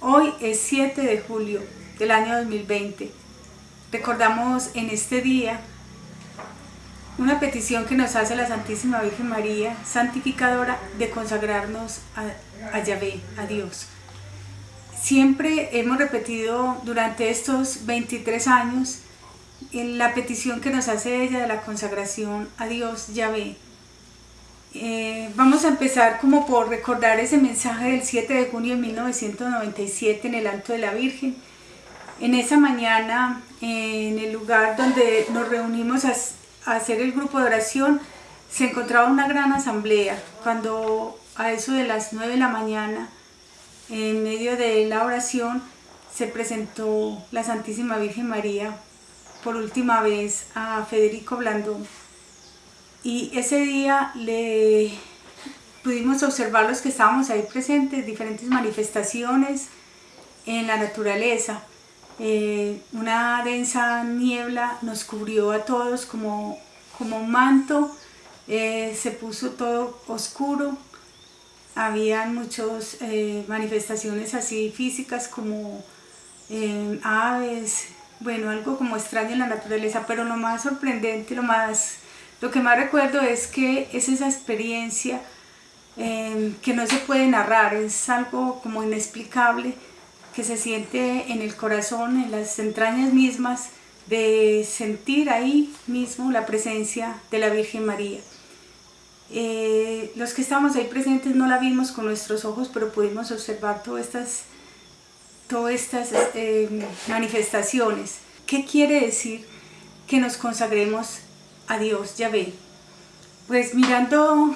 Hoy es 7 de julio del año 2020. Recordamos en este día una petición que nos hace la Santísima Virgen María, santificadora, de consagrarnos a, a Yahvé, a Dios. Siempre hemos repetido durante estos 23 años la petición que nos hace ella de la consagración a Dios, Yahvé. Eh, vamos a empezar como por recordar ese mensaje del 7 de junio de 1997 en el Alto de la Virgen. En esa mañana, en el lugar donde nos reunimos a, a hacer el grupo de oración, se encontraba una gran asamblea. Cuando a eso de las 9 de la mañana, en medio de la oración, se presentó la Santísima Virgen María por última vez a Federico Blandón y ese día le pudimos observar los que estábamos ahí presentes, diferentes manifestaciones en la naturaleza. Eh, una densa niebla nos cubrió a todos como, como un manto, eh, se puso todo oscuro, habían muchas eh, manifestaciones así físicas como aves, bueno, algo como extraño en la naturaleza, pero lo más sorprendente, lo más lo que más recuerdo es que es esa experiencia em, que no se puede narrar, es algo como inexplicable que se siente en el corazón, en las entrañas mismas, de sentir ahí mismo la presencia de la Virgen María. Eh, los que estamos ahí presentes no la vimos con nuestros ojos, pero pudimos observar todas estas, todas estas em, manifestaciones. ¿Qué quiere decir que nos consagremos a Dios, ve. Pues mirando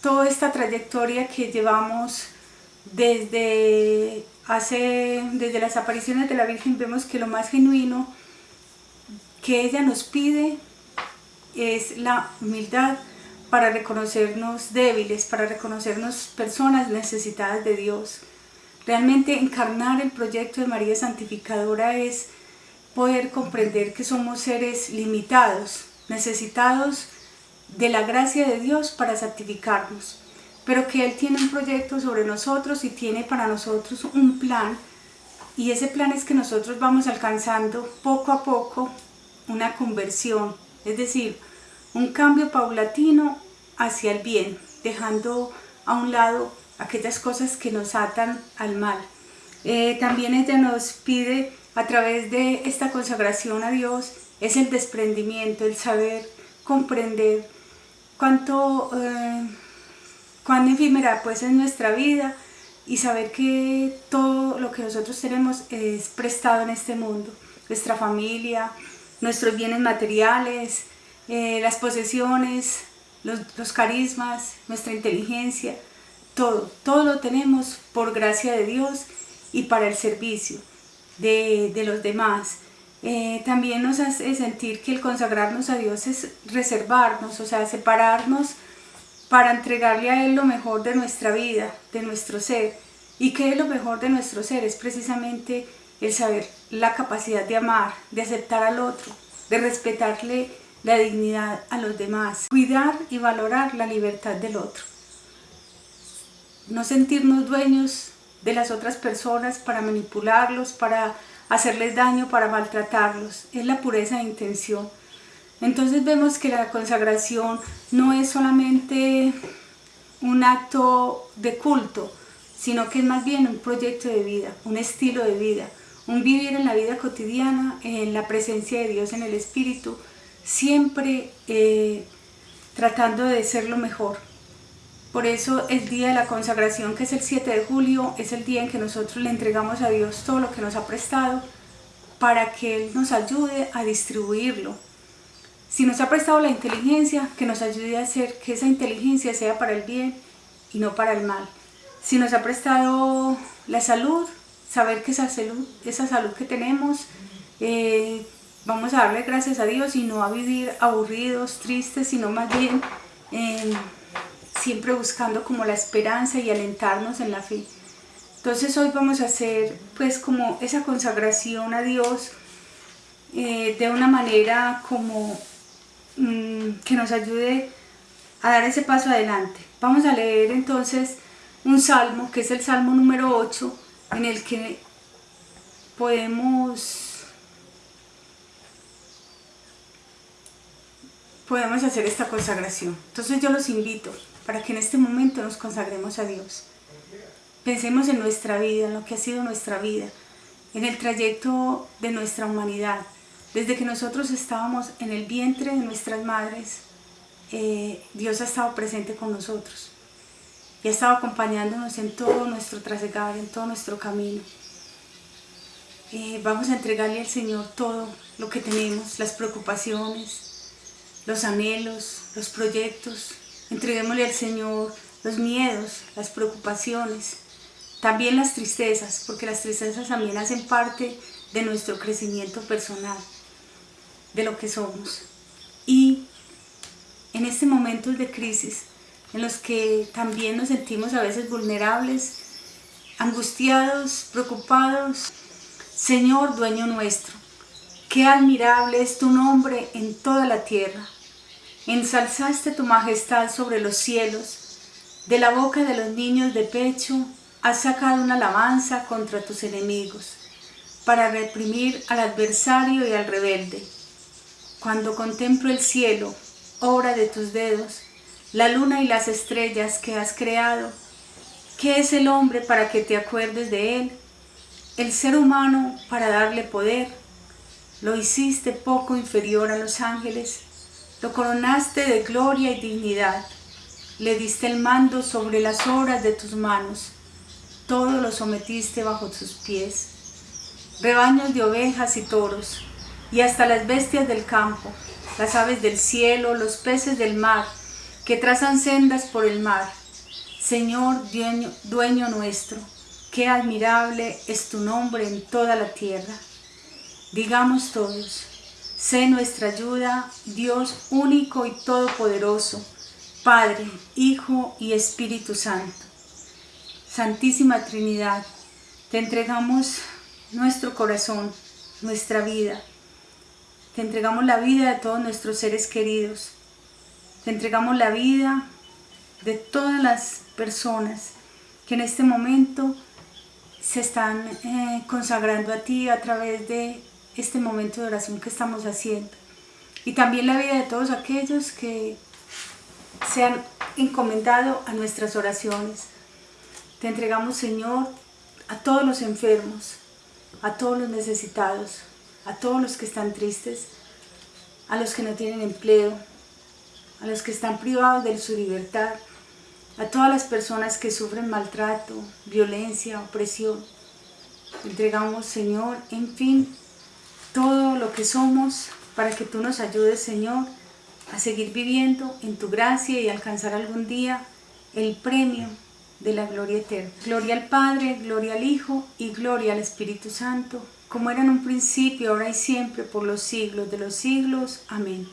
toda esta trayectoria que llevamos desde, hace, desde las apariciones de la Virgen, vemos que lo más genuino que ella nos pide es la humildad para reconocernos débiles, para reconocernos personas necesitadas de Dios. Realmente encarnar el proyecto de María Santificadora es poder comprender que somos seres limitados, necesitados de la gracia de Dios para santificarnos, pero que Él tiene un proyecto sobre nosotros y tiene para nosotros un plan, y ese plan es que nosotros vamos alcanzando poco a poco una conversión, es decir, un cambio paulatino hacia el bien, dejando a un lado aquellas cosas que nos atan al mal. Eh, también ella nos pide a través de esta consagración a Dios es el desprendimiento, el saber comprender cuánto, eh, cuán efímera pues es nuestra vida y saber que todo lo que nosotros tenemos es prestado en este mundo, nuestra familia, nuestros bienes materiales, eh, las posesiones, los, carismas, nuestra inteligencia, todo, todo lo tenemos por gracia de Dios y para el servicio de, de los demás. Eh, también nos hace sentir que el consagrarnos a Dios es reservarnos, o sea, separarnos para entregarle a Él lo mejor de nuestra vida, de nuestro ser. ¿Y qué es lo mejor de nuestro ser? Es precisamente el saber la capacidad de amar, de aceptar al otro, de respetarle la dignidad a los demás, cuidar y valorar la libertad del otro. No sentirnos dueños de las otras personas para manipularlos, para hacerles daño, para maltratarlos. Es la pureza de intención. Entonces vemos que la consagración no es solamente un acto de culto, sino que es más bien un proyecto de vida, un estilo de vida, un vivir en la vida cotidiana, en la presencia de Dios en el Espíritu, siempre eh, tratando de ser lo mejor, por eso el día de la consagración, que es el 7 de julio, es el día en que nosotros le entregamos a Dios todo lo que nos ha prestado para que Él nos ayude a distribuirlo. Si nos ha prestado la inteligencia, que nos ayude a hacer que esa inteligencia sea para el bien y no para el mal. Si nos ha prestado la salud, saber que esa salud, esa salud que tenemos, eh, vamos a darle gracias a Dios y no a vivir aburridos, tristes, sino más bien siempre buscando como la esperanza y alentarnos en la fe. Entonces hoy vamos a hacer pues como esa consagración a Dios eh, de una manera como mm, que nos ayude a dar ese paso adelante. Vamos a leer entonces un salmo que es el salmo número 8 en el que podemos podemos hacer esta consagración. Entonces yo los invito para que en este momento nos consagremos a Dios. Pensemos en nuestra vida, en lo que ha sido nuestra vida, en el trayecto de nuestra humanidad. Desde que nosotros estábamos en el vientre de nuestras madres, eh, Dios ha estado presente con nosotros y ha estado acompañándonos en todo nuestro trasegar, en todo nuestro camino. Eh, vamos a entregarle al Señor todo lo que tenemos, las preocupaciones, los anhelos, los proyectos. Entreguémosle al Señor los miedos, las preocupaciones, también las tristezas, porque las tristezas también hacen parte de nuestro crecimiento personal, de lo que somos. Y en este momento de crisis, en los que también nos sentimos a veces vulnerables, angustiados, preocupados, Señor dueño nuestro, qué admirable es tu nombre en toda la tierra. Ensalzaste tu majestad sobre los cielos, de la boca de los niños de pecho has sacado una alabanza contra tus enemigos, para reprimir al adversario y al rebelde. Cuando contemplo el cielo, obra de tus dedos, la luna y las estrellas que has creado, ¿qué es el hombre para que te acuerdes de él? El ser humano para darle poder. Lo hiciste poco inferior a los ángeles, lo coronaste de gloria y dignidad, le diste el mando sobre las obras de tus manos, todo lo sometiste bajo tus pies, rebaños de ovejas y toros, y hasta las bestias del campo, las aves del cielo, los peces del mar, que trazan sendas por el mar. Señor, dueño, dueño nuestro, qué admirable es tu nombre en toda la tierra. Digamos todos, sé nuestra ayuda, Dios único y todopoderoso, Padre, Hijo y Espíritu Santo. Santísima Trinidad, te entregamos nuestro corazón, nuestra vida. Te entregamos la vida de todos nuestros seres queridos. Te entregamos la vida de todas las personas que en este momento se están eh, consagrando a ti a través de este momento de oración que estamos haciendo. Y también la vida de todos aquellos que se han encomendado a nuestras oraciones. Te entregamos, Señor, a todos los enfermos, a todos los necesitados, a todos los que están tristes, a los que no tienen empleo, a los que están privados de su libertad, a todas las personas que sufren maltrato, violencia, opresión. Te entregamos, Señor, en fin, todo lo que somos para que tú nos ayudes, Señor, a seguir viviendo en tu gracia y alcanzar algún día el premio de la gloria eterna. Gloria al Padre, gloria al Hijo y gloria al Espíritu Santo, como era en un principio, ahora y siempre, por los siglos de los siglos. Amén.